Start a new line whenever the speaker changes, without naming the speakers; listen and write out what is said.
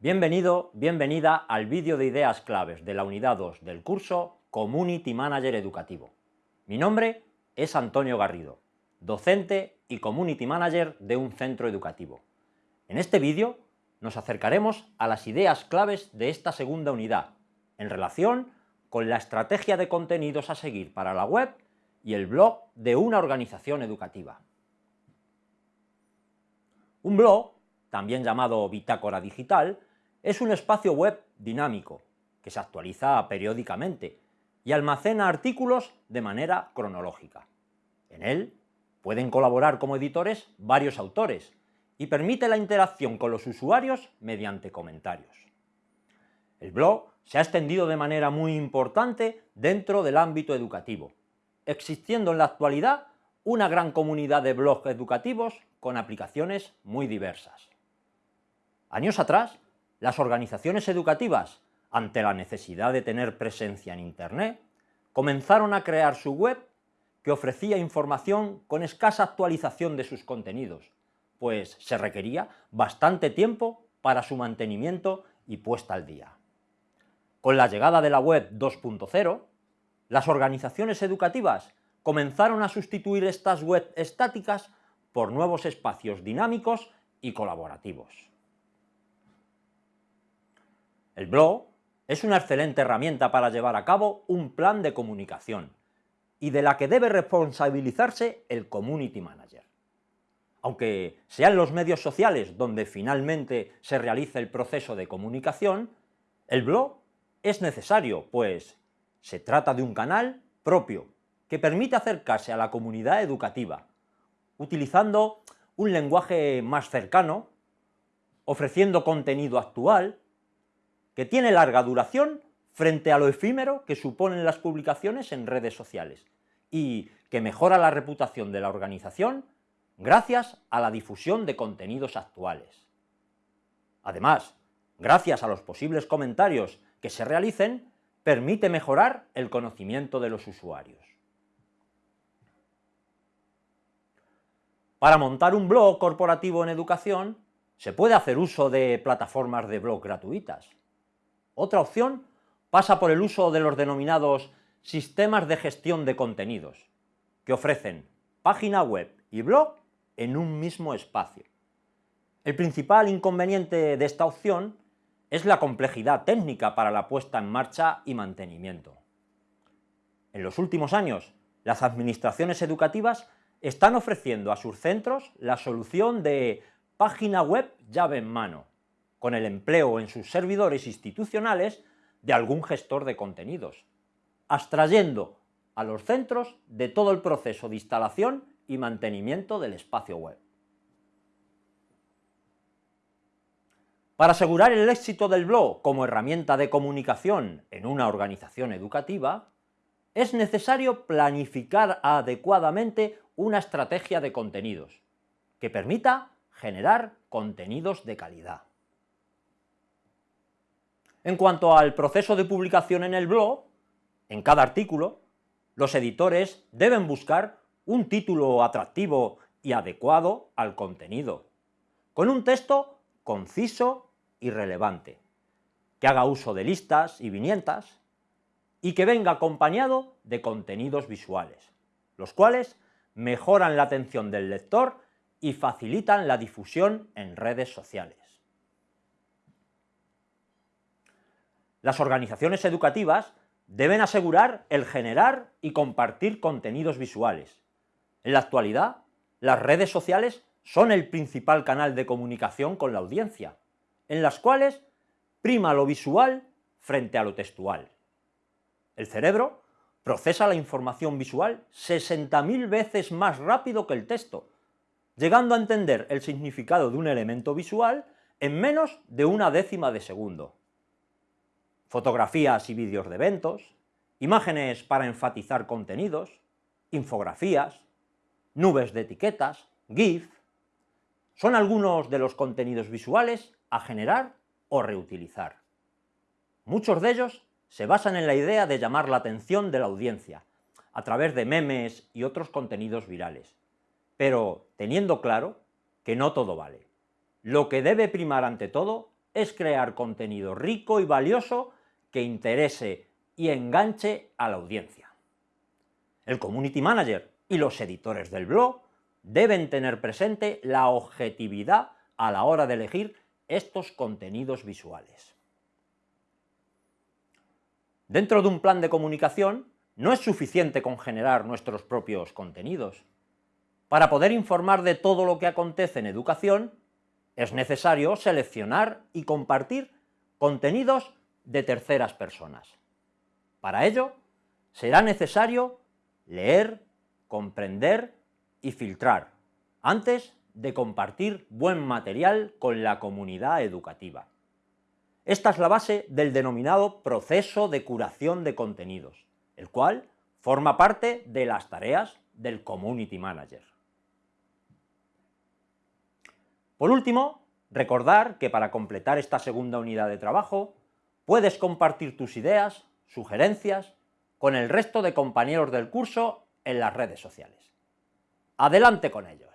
Bienvenido, bienvenida al vídeo de ideas claves de la unidad 2 del curso Community Manager Educativo. Mi nombre es Antonio Garrido, docente y Community Manager de un centro educativo. En este vídeo nos acercaremos a las ideas claves de esta segunda unidad, en relación con la estrategia de contenidos a seguir para la web y el blog de una organización educativa. Un blog, también llamado bitácora digital, es un espacio web dinámico, que se actualiza periódicamente y almacena artículos de manera cronológica. En él pueden colaborar como editores varios autores y permite la interacción con los usuarios mediante comentarios. El blog se ha extendido de manera muy importante dentro del ámbito educativo, existiendo en la actualidad una gran comunidad de blogs educativos con aplicaciones muy diversas. Años atrás, las organizaciones educativas, ante la necesidad de tener presencia en Internet, comenzaron a crear su web que ofrecía información con escasa actualización de sus contenidos, pues se requería bastante tiempo para su mantenimiento y puesta al día. Con la llegada de la web 2.0, las organizaciones educativas comenzaron a sustituir estas web estáticas por nuevos espacios dinámicos y colaborativos. El blog es una excelente herramienta para llevar a cabo un plan de comunicación y de la que debe responsabilizarse el Community Manager. Aunque sean los medios sociales donde finalmente se realice el proceso de comunicación, el blog es necesario, pues se trata de un canal propio que permite acercarse a la comunidad educativa, utilizando un lenguaje más cercano, ofreciendo contenido actual, que tiene larga duración frente a lo efímero que suponen las publicaciones en redes sociales y que mejora la reputación de la organización gracias a la difusión de contenidos actuales. Además, gracias a los posibles comentarios que se realicen, permite mejorar el conocimiento de los usuarios. Para montar un blog corporativo en educación, se puede hacer uso de plataformas de blog gratuitas. Otra opción pasa por el uso de los denominados sistemas de gestión de contenidos, que ofrecen página web y blog en un mismo espacio. El principal inconveniente de esta opción es la complejidad técnica para la puesta en marcha y mantenimiento. En los últimos años, las administraciones educativas están ofreciendo a sus centros la solución de página web llave en mano, con el empleo en sus servidores institucionales de algún gestor de contenidos, abstrayendo a los centros de todo el proceso de instalación y mantenimiento del espacio web. Para asegurar el éxito del blog como herramienta de comunicación en una organización educativa, es necesario planificar adecuadamente una estrategia de contenidos que permita generar contenidos de calidad. En cuanto al proceso de publicación en el blog, en cada artículo, los editores deben buscar un título atractivo y adecuado al contenido, con un texto conciso y relevante, que haga uso de listas y viñetas, y que venga acompañado de contenidos visuales, los cuales mejoran la atención del lector y facilitan la difusión en redes sociales. Las organizaciones educativas deben asegurar el generar y compartir contenidos visuales. En la actualidad, las redes sociales son el principal canal de comunicación con la audiencia, en las cuales prima lo visual frente a lo textual. El cerebro procesa la información visual 60.000 veces más rápido que el texto, llegando a entender el significado de un elemento visual en menos de una décima de segundo fotografías y vídeos de eventos, imágenes para enfatizar contenidos, infografías, nubes de etiquetas, GIF, son algunos de los contenidos visuales a generar o reutilizar. Muchos de ellos se basan en la idea de llamar la atención de la audiencia, a través de memes y otros contenidos virales, pero teniendo claro que no todo vale. Lo que debe primar ante todo es crear contenido rico y valioso que interese y enganche a la audiencia. El Community Manager y los editores del blog deben tener presente la objetividad a la hora de elegir estos contenidos visuales. Dentro de un plan de comunicación, no es suficiente con generar nuestros propios contenidos. Para poder informar de todo lo que acontece en educación, es necesario seleccionar y compartir contenidos de terceras personas. Para ello, será necesario leer, comprender y filtrar, antes de compartir buen material con la comunidad educativa. Esta es la base del denominado proceso de curación de contenidos, el cual forma parte de las tareas del Community Manager. Por último, recordar que para completar esta segunda unidad de trabajo, puedes compartir tus ideas, sugerencias, con el resto de compañeros del curso en las redes sociales. ¡Adelante con ello!